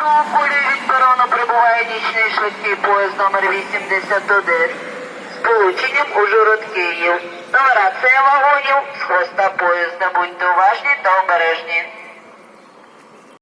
Другу від перону прибуває нічний швидкий поїзд номер 81 з полученням Ужгород Київ. Нумерація вагонів з хвоста поїзда. Будьте уважні та обережні.